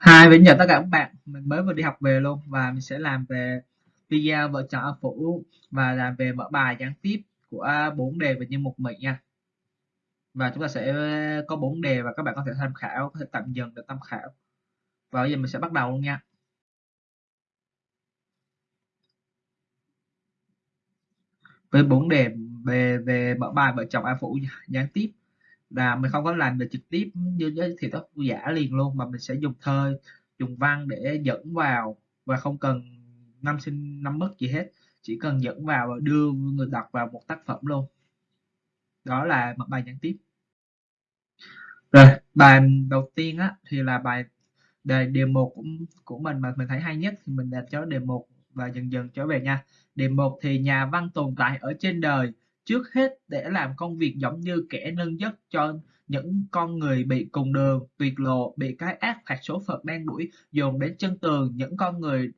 Hi, mình chào tất cả các bạn. Mình mới vừa đi học về luôn và mình sẽ làm về video vợ chồng A Phủ và làm về mở bài gián tiếp của bốn đề về nhân mục Mỹ nha. Và chúng ta sẽ ờ, có bốn đề và các bạn có thể tham khảo, có thể tạm dừng để tham khảo. Và bây giờ mình sẽ bắt đầu luôn nha. Với bốn đề về về mở bài vợ chồng A Phủ gián tiếp là mình không có làm được trực tiếp như giới thì tác giả liền luôn mà mình sẽ dùng thơ dùng văn để dẫn vào và không cần năm sinh năm mất gì hết. Chỉ cần dẫn vào và đưa người đọc vào một tác phẩm luôn. Đó là một bài gián tiếp. Rồi bài đầu tiên á thì là bài đề đề một của, của mình mà mình thấy hay nhất thì mình đặt cho đề một và dần dần trở về nha. Đề một thì nhà văn tồn tại ở trên đời trước hết để làm công việc giống như kẻ nâng giấc cho những con người bị cùng đường, tuyệt lộ, bị cái ác phạt số phận đang đuổi dồn đến chân tường, những con người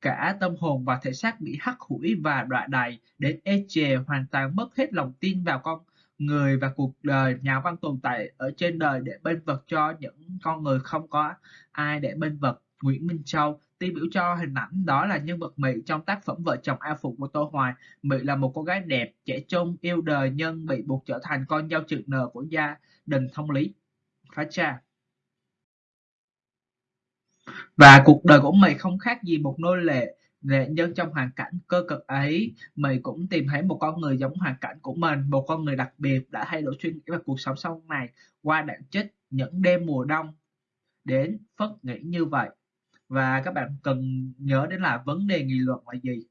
cả tâm hồn và thể xác bị hắc hủi và đọa đầy đến ê chề hoàn toàn mất hết lòng tin vào con người và cuộc đời nhà văn tồn tại ở trên đời để bên vật cho những con người không có ai để bên vật Nguyễn Minh Châu tiêu biểu cho hình ảnh đó là nhân vật Mỹ trong tác phẩm Vợ chồng A Phụ của Tô Hoài. Mỹ là một cô gái đẹp, trẻ trung, yêu đời nhưng bị buộc trở thành con dâu trực nờ của gia đình thông lý. Phá cha. Và cuộc đời của Mỹ không khác gì một nô lệ nghệ nhân trong hoàn cảnh cơ cực ấy, Mỹ cũng tìm thấy một con người giống hoàn cảnh của mình, một con người đặc biệt đã thay đổi suy nghĩ và cuộc sống sau này qua đạn chích những đêm mùa đông đến phất nghĩ như vậy và các bạn cần nhớ đến là vấn đề nghị luận là gì?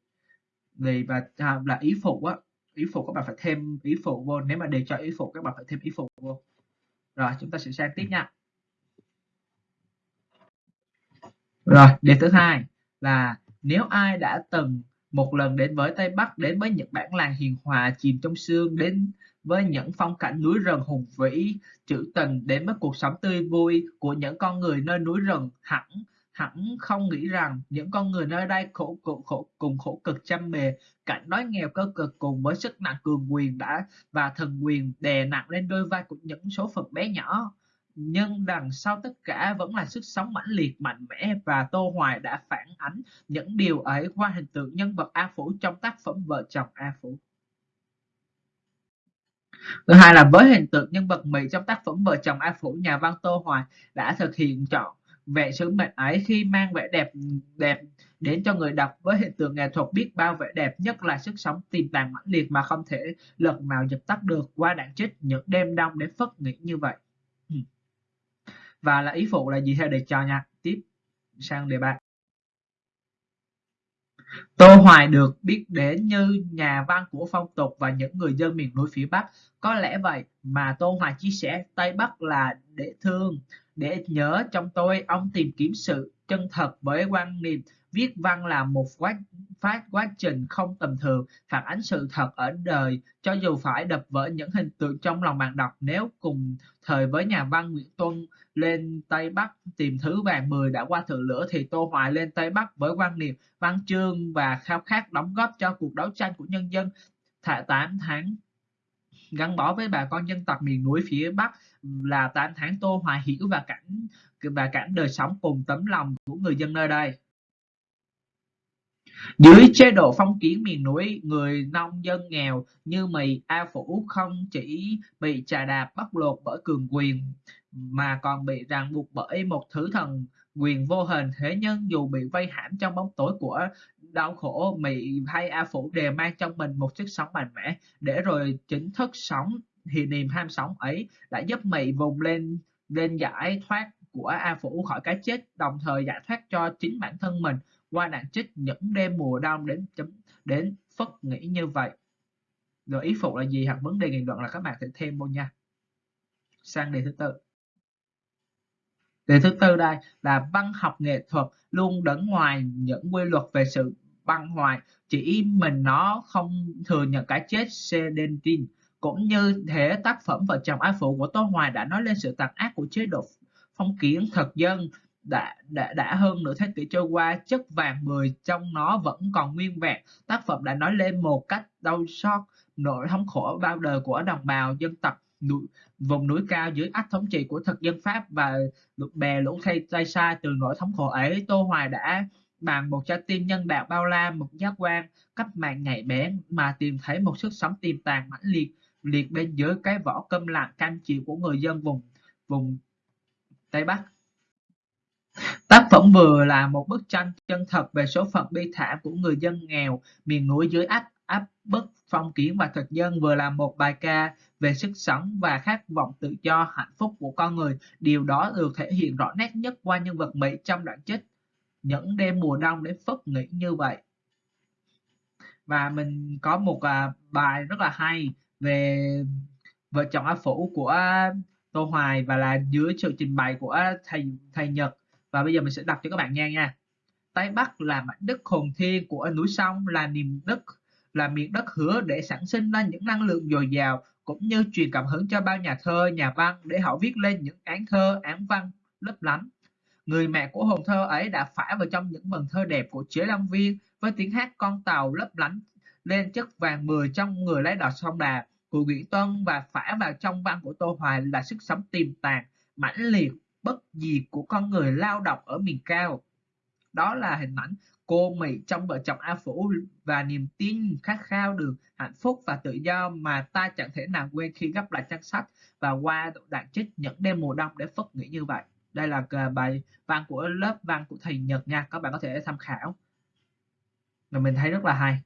Vì và à, là ý phụ á ý phụ các bạn phải thêm ý phụ vô. Nếu mà đề cho ý phụ các bạn phải thêm ý phụ vô. Rồi chúng ta sẽ sang tiếp nha. Rồi đề thứ hai là nếu ai đã từng một lần đến với Tây Bắc đến với những bản làng hiền hòa chìm trong sương đến với những phong cảnh núi rừng hùng vĩ trữ tình đến với cuộc sống tươi vui của những con người nơi núi rừng hẳn hẳn không nghĩ rằng những con người nơi đây khổ, khổ, khổ cùng khổ cực chăm bề cảnh đói nghèo cơ cực cùng với sức nặng cường quyền đã và thần quyền đè nặng lên đôi vai của những số phận bé nhỏ nhưng đằng sau tất cả vẫn là sức sống mãnh liệt mạnh mẽ và Tô Hoài đã phản ánh những điều ấy qua hình tượng nhân vật A Phủ trong tác phẩm Vợ chồng A Phủ. Thứ hai là với hình tượng nhân vật Mỹ trong tác phẩm Vợ chồng A Phủ, nhà văn Tô Hoài đã thực hiện chọn vẻ sứ mệnh ấy khi mang vẻ đẹp đẹp đến cho người đọc với hiện tượng nghệ thuật biết bao vẻ đẹp nhất là sức sống tiềm tàng mãnh liệt mà không thể lần nào dập tắt được qua đạn trích những đêm đông để phất nghĩ như vậy. Ừ. Và là ý phụ là gì theo đề cho nha? Tiếp sang đề ba Tô Hoài được biết đến như nhà văn của phong tục và những người dân miền núi phía Bắc. Có lẽ vậy mà Tô Hoài chia sẻ Tây Bắc là để thương, để nhớ trong tôi, ông tìm kiếm sự chân thật với quan niệm viết văn là một quá, phát quá trình không tầm thường, phản ánh sự thật ở đời, cho dù phải đập vỡ những hình tượng trong lòng bạn đọc. Nếu cùng thời với nhà văn Nguyễn Tuân lên Tây Bắc tìm thứ vàng mười đã qua thử lửa, thì Tô Hoài lên Tây Bắc với quan niệm văn chương và khao khát đóng góp cho cuộc đấu tranh của nhân dân. Thả 8 tháng gắn bó với bà con dân tộc miền núi phía Bắc là 8 tháng Tô Hoài hiểu và cảnh và cảnh đời sống cùng tấm lòng của người dân nơi đây. Dưới chế độ phong kiến miền núi, người nông dân nghèo như mì A Phủ không chỉ bị trà đạp bóc lột bởi cường quyền mà còn bị ràng buộc bởi một thứ thần quyền vô hình thế nhân dù bị vây hãm trong bóng tối của đau khổ mị hay a phủ đều mang trong mình một sức sống mạnh mẽ để rồi chính thức sống thì niềm ham sống ấy đã giúp mị vùng lên lên giải thoát của a phủ khỏi cái chết đồng thời giải thoát cho chính bản thân mình qua nạn trích những đêm mùa đông đến chấm đến phất nghĩ như vậy. Rồi ý phụ là gì hoặc vấn đề nghị luận là các bạn sẽ thêm vô nha. Sang đề thứ tư. Đề thứ tư đây là văn học nghệ thuật luôn đứng ngoài những quy luật về sự băng hoại, chỉ mình nó không thừa nhận cái chết Sedentin. Cũng như thế tác phẩm Vợ chồng ái phụ của Tô Hoài đã nói lên sự tàn ác của chế độ phong kiến thực dân đã, đã, đã hơn nửa thế kỷ trôi qua chất vàng mười trong nó vẫn còn nguyên vẹn. Tác phẩm đã nói lên một cách đau xót nỗi thống khổ bao đời của đồng bào dân tộc núi vùng núi cao dưới ách thống trị của thực dân Pháp và bè lũ thay tay xa từ nỗi thống khổ ấy, Tô Hoài đã bằng một trái tim nhân đạo bao la, một giác quan cách mạng nhạy bén mà tìm thấy một sức sống tiềm tàng mãnh liệt liệt bên dưới cái vỏ câm lặng cam chịu của người dân vùng vùng Tây Bắc. Tác phẩm vừa là một bức tranh chân thật về số phận bi thảm của người dân nghèo miền núi dưới áp áp bức phong kiến và thực dân, vừa là một bài ca về sức sống và khát vọng tự do, hạnh phúc của con người. Điều đó được thể hiện rõ nét nhất qua nhân vật Mỹ trong đoạn trích những đêm mùa đông để phất nghĩ như vậy. Và mình có một à, bài rất là hay về vợ chồng A Phủ của Tô Hoài và là dưới sự trình bày của thầy thầy Nhật. Và bây giờ mình sẽ đọc cho các bạn nghe nha. Tây Bắc là mảnh đất hồn thiên của núi sông là niềm đất là miền đất hứa để sản sinh ra những năng lượng dồi dào cũng như truyền cảm hứng cho bao nhà thơ, nhà văn để họ viết lên những án thơ, án văn lấp lánh. Người mẹ của hồn thơ ấy đã phải vào trong những vần thơ đẹp của chế Long Viên với tiếng hát con tàu lấp lánh lên chất vàng mười trong người lấy đò sông Đà của Nguyễn Tuân và phả vào trong văn của Tô Hoài là sức sống tiềm tàng, mãnh liệt, bất diệt của con người lao động ở miền cao. Đó là hình ảnh cô Mỹ trong vợ chồng A Phủ và niềm tin khát khao được hạnh phúc và tự do mà ta chẳng thể nào quên khi gấp lại trang sách và qua đoạn trích những đêm mùa đông để phất nghĩ như vậy. Đây là bài văn của lớp văn của thầy Nhật nha, các bạn có thể tham khảo. Và mình thấy rất là hay.